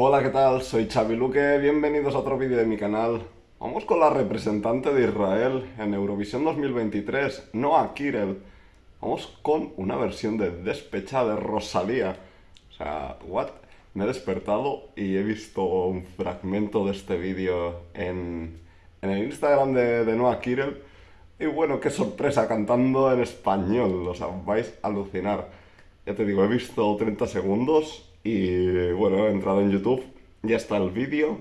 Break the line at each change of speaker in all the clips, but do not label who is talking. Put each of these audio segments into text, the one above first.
Hola, ¿qué tal? Soy Xavi Luque, bienvenidos a otro vídeo de mi canal. Vamos con la representante de Israel en Eurovisión 2023, Noah Kirel. Vamos con una versión de Despechada de Rosalía. O sea, what? Me he despertado y he visto un fragmento de este vídeo en, en el Instagram de, de Noah Kirel. Y bueno, qué sorpresa, cantando en español, o sea, vais a alucinar. Ya te digo, he visto 30 segundos y bueno, he entrado en YouTube, ya está el vídeo.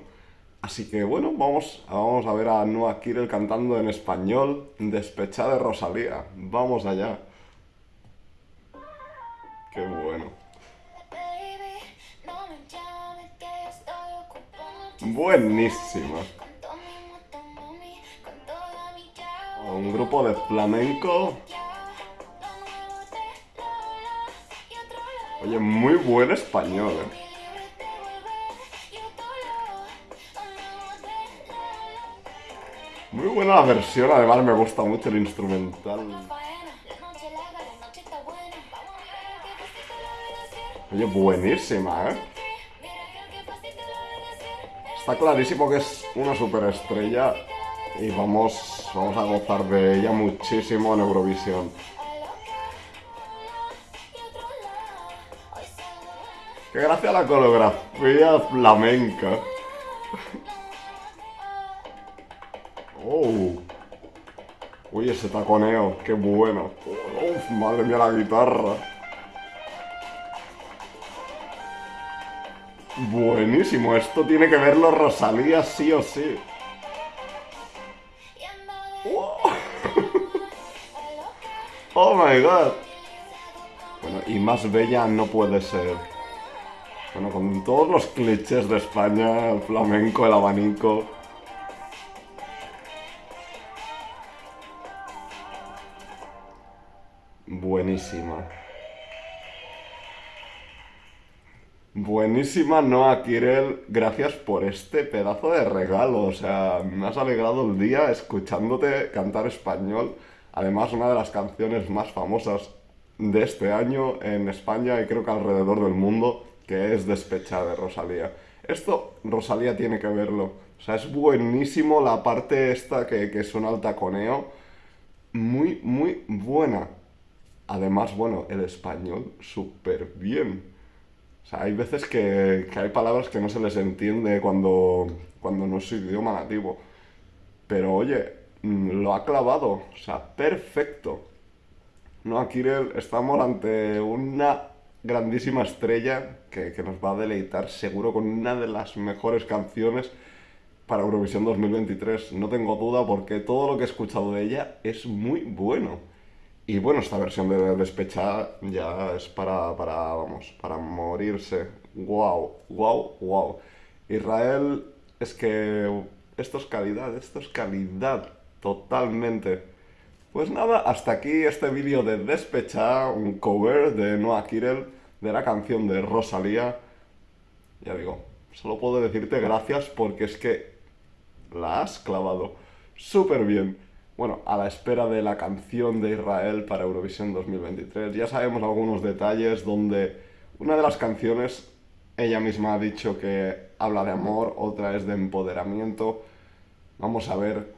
Así que bueno, vamos, vamos a ver a Noah Kirel cantando en español, Despechada de Rosalía. Vamos allá. Qué bueno. Buenísima. Un grupo de flamenco Oye, muy buen español, ¿eh? Muy buena la versión, además me gusta mucho el instrumental. Oye, buenísima, ¿eh? Está clarísimo que es una superestrella y vamos, vamos a gozar de ella muchísimo en Eurovisión. Que gracias a la coreografía flamenca. Oh. Uy, ese taconeo, qué bueno. Uf, madre mía la guitarra. Buenísimo, esto tiene que verlo Rosalía sí o sí. Oh my god. Bueno, y más bella no puede ser. Bueno, con todos los clichés de España, el flamenco, el abanico... Buenísima. Buenísima, Noah Kirel. Gracias por este pedazo de regalo. O sea, me has alegrado el día escuchándote cantar español. Además, una de las canciones más famosas de este año en España y creo que alrededor del mundo que es Despechada de Rosalía. Esto Rosalía tiene que verlo. O sea, es buenísimo la parte esta que, que suena al taconeo. Muy, muy buena. Además, bueno, el español súper bien. O sea, hay veces que, que, hay palabras que no se les entiende cuando, cuando no es su idioma nativo. Pero oye, mm, lo ha clavado. O sea, perfecto. No, aquí estamos ante una grandísima estrella que, nos va a deleitar seguro con una de las mejores canciones para Eurovisión 2023. No tengo duda porque todo lo que he escuchado de ella es muy bueno. Y bueno, esta versión de Despechada ya es para, para, vamos, para morirse. Wow, wow, wow. Israel es que esto es calidad, esto es calidad totalmente. Pues nada, hasta aquí este vídeo de Despechada, un cover de Noah Kirel de la canción de Rosalía. Ya digo, solo puedo decirte gracias porque es que la has clavado súper bien. Bueno, a la espera de la canción de Israel para Eurovisión 2023. Ya sabemos algunos detalles donde una de las canciones ella misma ha dicho que habla de amor, otra es de empoderamiento. Vamos a ver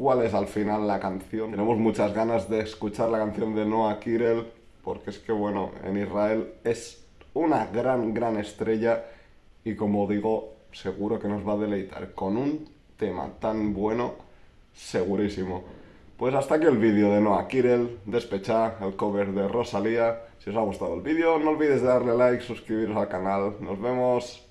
cuál es al final la canción. Tenemos muchas ganas de escuchar la canción de Noah Kirel, porque es que, bueno, en Israel es una gran, gran estrella y como digo, seguro que nos va a deleitar con un tema tan bueno, segurísimo. Pues hasta aquí el vídeo de Noah Kirel, Despecha, el cover de Rosalía. Si os ha gustado el vídeo, no olvidéis darle like, suscribiros al canal. Nos vemos.